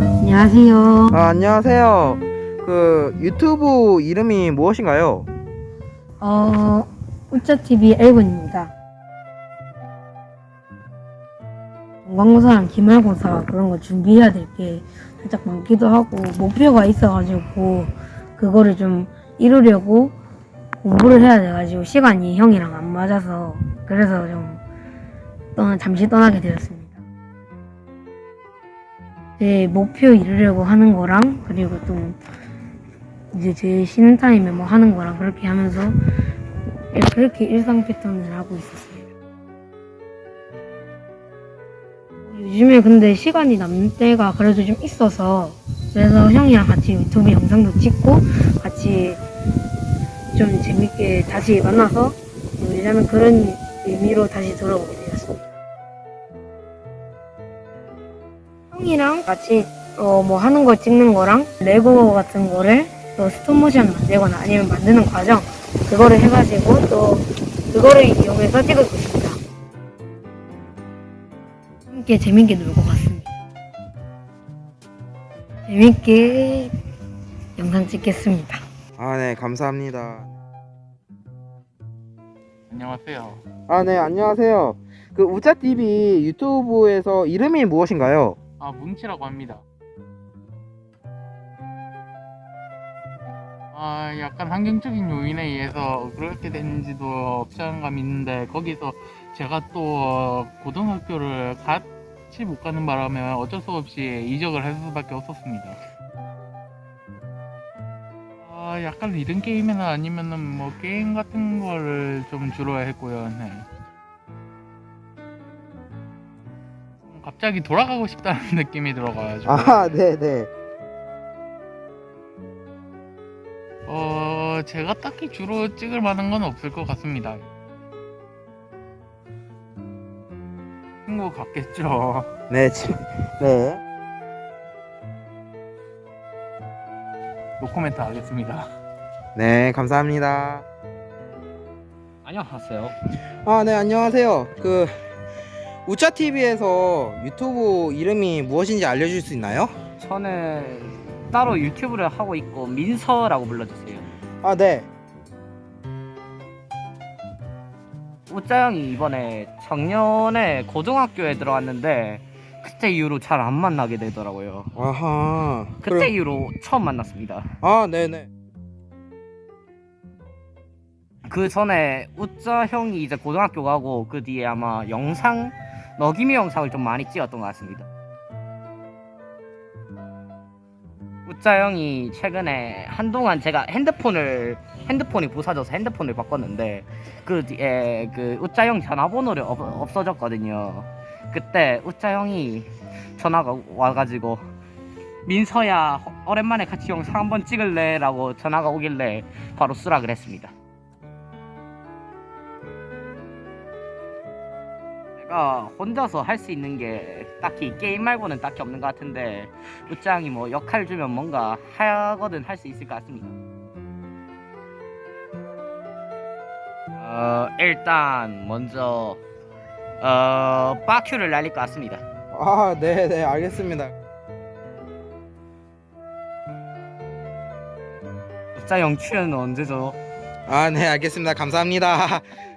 안녕하세요. 아, 안녕하세요. 그 유튜브 이름이 무엇인가요? 어, 우짜TV 엘군입니다. 관고사랑 기말고사 그런 거 준비해야 될 게 살짝 많기도 하고 목표가 있어가지고 그거를 좀 이루려고 공부를 해야 돼가지고 시간이 형이랑 안 맞아서 그래서 좀 떠나, 잠시 떠나게 되었습니다. 제 목표 이루려고 하는 거랑 그리고 좀 이제 제 쉬는 타임에 뭐 하는 거랑 그렇게 하면서 그렇게 일상 패턴을 하고 있었습니다. 요즘에 근데 시간이 남는 때가 그래도 좀 있어서 그래서 형이랑 같이 유튜브 영상도 찍고 같이 좀 재밌게 다시 만나서 요즘에 그런 의미로 다시 돌아오게 되었습니다. 형이랑 같이 어 뭐 하는 거 찍는 거랑 레고 같은 거를 또 스톱모션 만들거나 아니면 만드는 과정 그거를 해가지고 또 그거를 이용해서 찍을 것입니다. 함께 재밌게 놀고 갔습니다. 재밌게 영상 찍겠습니다. 아, 네, 감사합니다. 안녕하세요. 아, 네, 안녕하세요. 그 우짜 TV 유튜브에서 이름이 무엇인가요? 아 뭉치라고 합니다. 아 약간 환경적인 요인에 의해서 그렇게 된지도 없지않감 있는데 거기서 제가 또 고등학교를 같이 못 가는 바람에 어쩔 수 없이 이적을 할 수밖에 없었습니다. 아 약간 리듬 게임이나 아니면은 뭐 게임 같은 거를 좀 주로 했고요. 네. 갑자기 돌아가고 싶다는 느낌이 들어가지고 아, 네, 네. 어 제가 딱히 주로 찍을 만한 건 없을 것 같습니다. 친구 같겠죠. 네, 지- 네. 노코멘트 하겠습니다. 네, 감사합니다. 안녕하세요. 아, 네, 안녕하세요. 그 우짜 TV에서 유튜브 이름이 무엇인지 알려줄 수 있나요? 저는 따로 유튜브를 하고 있고 민서라고 불러주세요. 아, 네. 형이 이번에 작년에 고등학교에 들어왔는데 그때 이후로 잘 안 만나게 되더라고요. 아하. 그때 그럼- 이후로 처음 만났습니다. 아, 네, 네. 그 전에 우짜 형이 이제 고등학교 가고 그 뒤에 아마 영상 너기미 영상을 좀 많이 찍었던 것 같습니다. 우짜 형이 최근에 한동안 제가 핸드폰을 핸드폰이 부서져서 핸드폰을 바꿨는데 그 뒤에 그 우짜 형 전화번호를 없, 없어졌거든요. 그때 우짜 형이 전화가 와가지고 민서야 오랜만에 같이 영상 한번 찍을래라고 전화가 오길래 바로 수락을 했습니다. 제가 혼자서 할 수 있는 게 딱히 게임 말고는 딱히 없는 것 같은데 우짱이 뭐 역할 주면 뭔가 하거든 할 수 있을 것 같습니다. 어 일단 먼저 어 빠큐를 날릴 것 같습니다. 아, 네, 네, 알겠습니다. 우짜 형 출연은 언제죠? 아, 네, 알겠습니다. 감사합니다.